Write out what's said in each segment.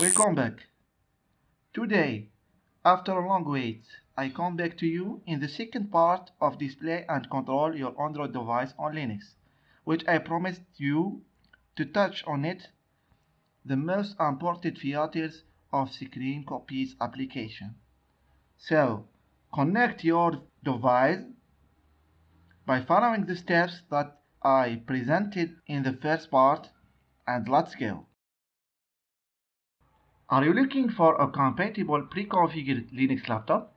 Welcome back. Today, after a long wait, I come back to you in the second part of display and control your Android device on Linux, which I promised you to touch on it, the most important features of Screen Copies application. So, connect your device by following the steps that I presented in the first part and let's go. Are you looking for a compatible pre-configured Linux laptop?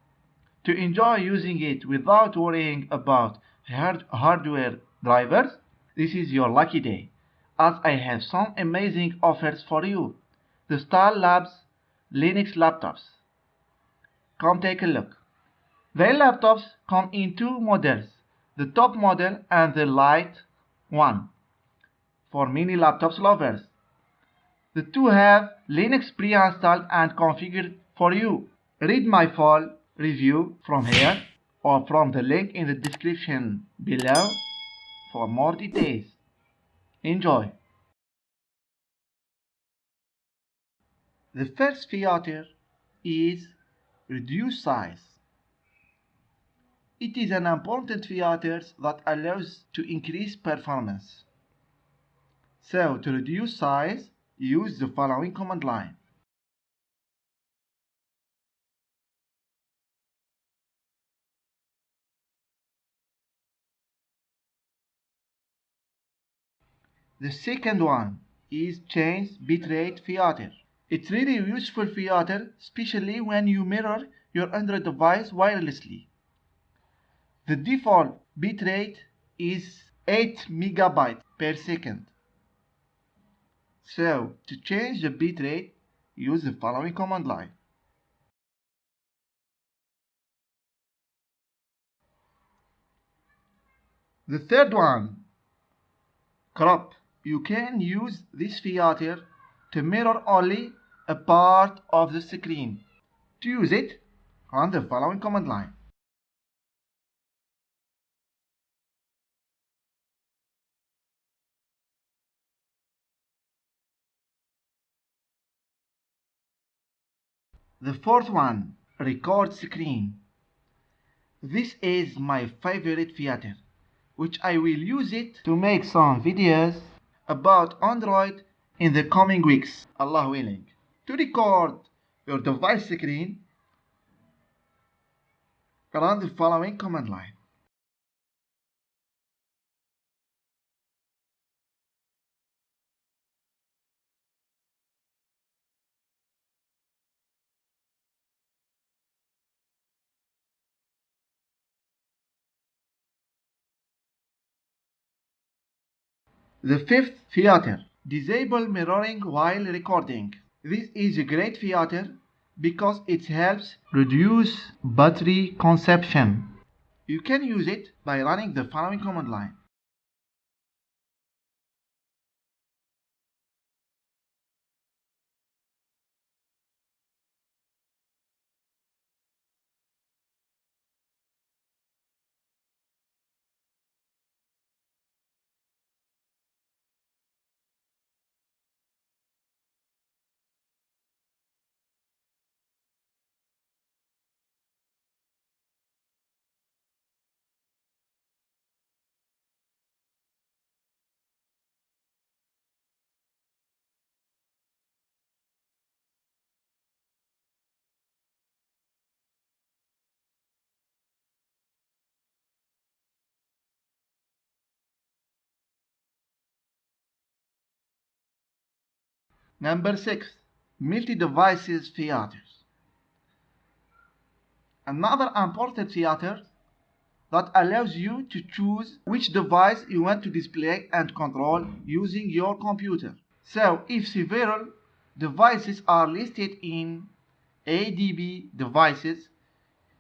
To enjoy using it without worrying about hard hardware drivers? This is your lucky day, as I have some amazing offers for you. The Star Labs Linux laptops. Come take a look. Their laptops come in two models, the top model and the light one, for mini laptops lovers. The two have Linux pre-installed and configured for you. Read my full review from here or from the link in the description below for more details. Enjoy! The first feature is reduce size. It is an important feature that allows to increase performance. So to reduce size, use the following command line. The second one is change bitrate feature. It's really useful feature, especially when you mirror your Android device wirelessly. The default bitrate is 8 megabytes per second. So, to change the bitrate, use the following command line. The third one, crop. You can use this feature to mirror only a part of the screen. To use it, run the following command line. The fourth one, record screen. This is my favorite feature, which I will use it to make some videos about Android in the coming weeks, Allah willing. To record your device screen, run the following command line. The fifth feature, disable mirroring while recording. This is a great feature because it helps reduce battery consumption. You can use it by running the following command line. Number 6. Multi-devices features. Another important theater that allows you to choose which device you want to display and control using your computer. So if several devices are listed in ADB devices,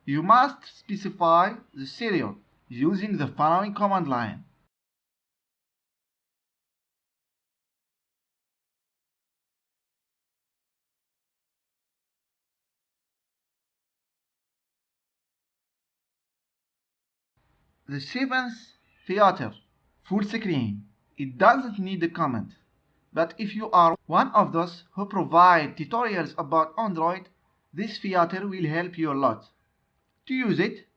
you must specify the serial using the following command line. The seventh Theatre full screen. It doesn't need a comment. But if you are one of those who provide tutorials about Android, this theater will help you a lot. To use it,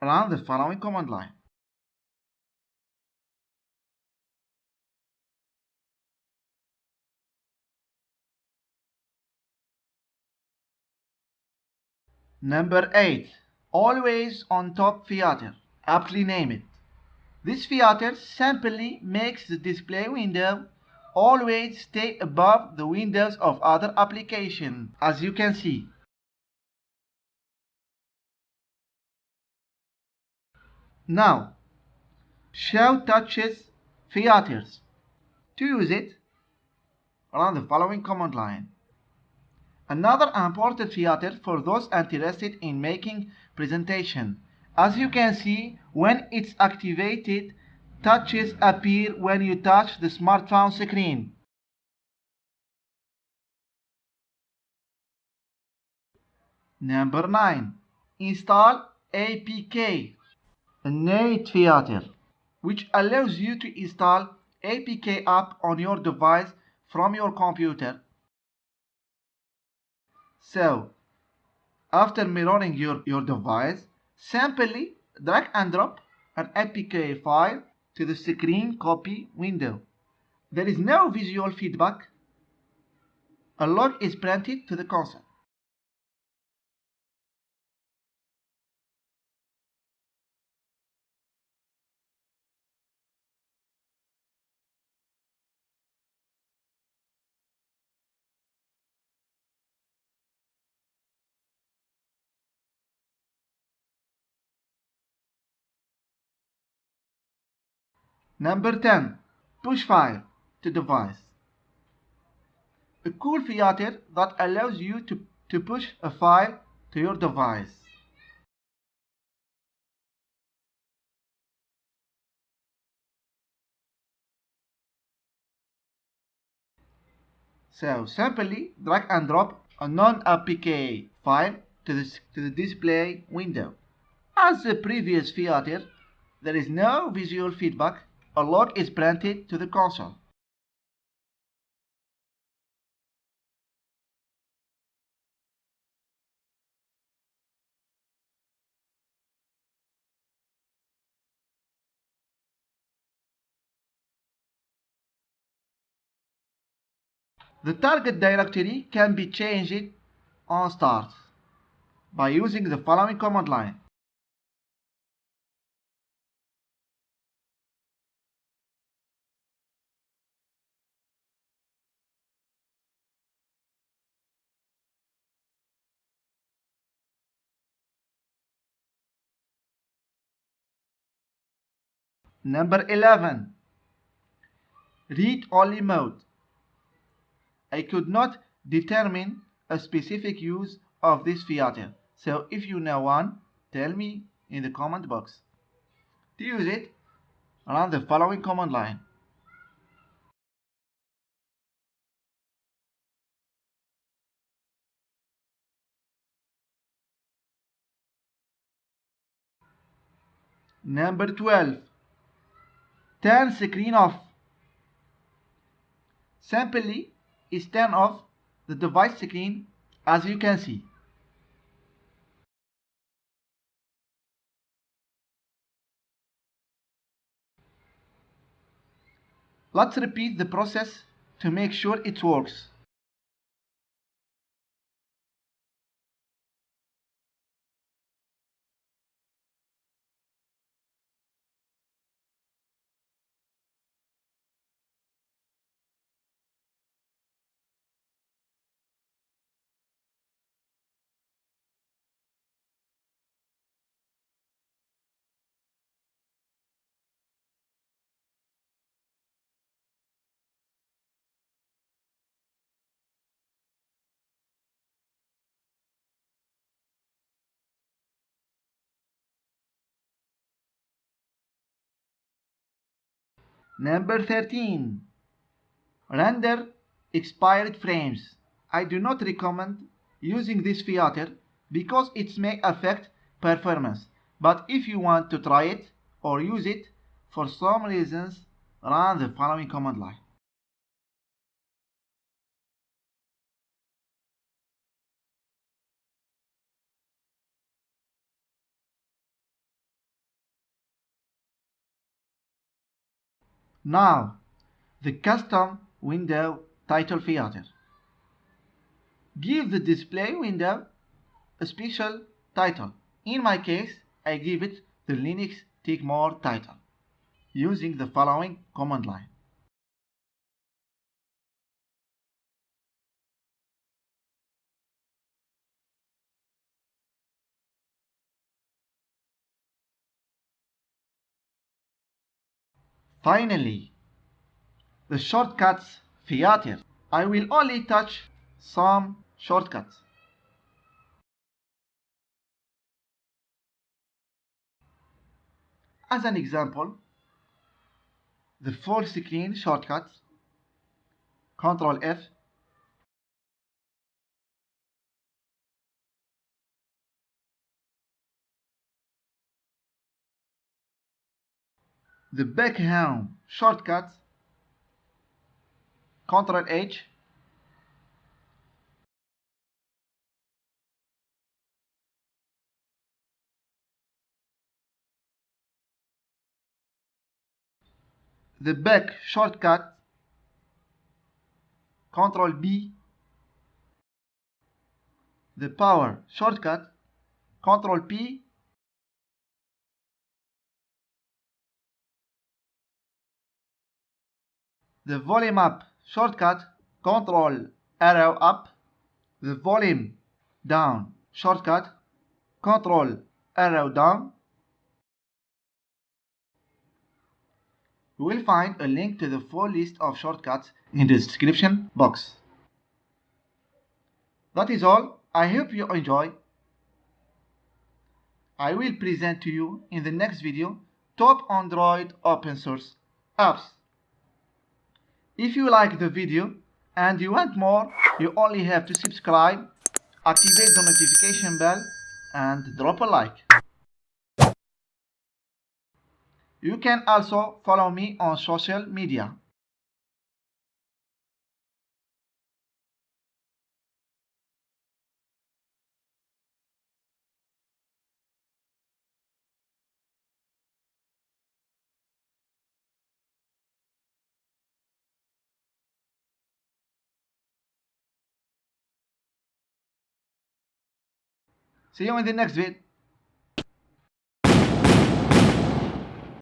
run the following command line. Number 8. Always on top theater. Aptly named. This theater simply makes the display window always stay above the windows of other applications, as you can see. Now, show touches theaters. To use it, run the following command line. Another important theater for those interested in making presentation. As you can see, when it's activated, touches appear when you touch the smartphone screen. Number 9. Install APK, Innate Theater, which allows you to install APK app on your device from your computer. So, after mirroring your, your device, simply drag and drop an APK file to the screen copy window. There is no visual feedback. A log is printed to the console. Number 10. Push file to device. A cool theater that allows you to, to push a file to your device. So simply drag and drop a non-APK file to the, to the display window. As the previous theater, there is no visual feedback a log is printed to the console. The target directory can be changed on start by using the following command line. Number 11. Read-only mode. I could not determine a specific use of this theater. So if you know one, tell me in the comment box. To use it, run the following command line. Number 12 turn screen off. Simply is turn off the device screen as you can see. Let's repeat the process to make sure it works. Number 13. Render expired frames. I do not recommend using this theater because it may affect performance. But if you want to try it or use it for some reasons, run the following command line. Now, the custom window title theater. Give the display window a special title. In my case, I give it the Linux Tech More title using the following command line. Finally, the shortcuts theater. I will only touch some shortcuts. As an example, the full screen shortcut, Control F, the back home shortcuts, Control H, the back shortcut Ctrl B. The power shortcut Ctrl P the volume up shortcut Ctrl arrow up the volume down shortcut Ctrl arrow down You will find a link to the full list of shortcuts in the description box. That is all. I hope you enjoy. I will present to you in the next video top Android open source apps. If you like the video and you want more, you only have to subscribe, activate the notification bell and drop a like. You can also follow me on social media. See you in the next.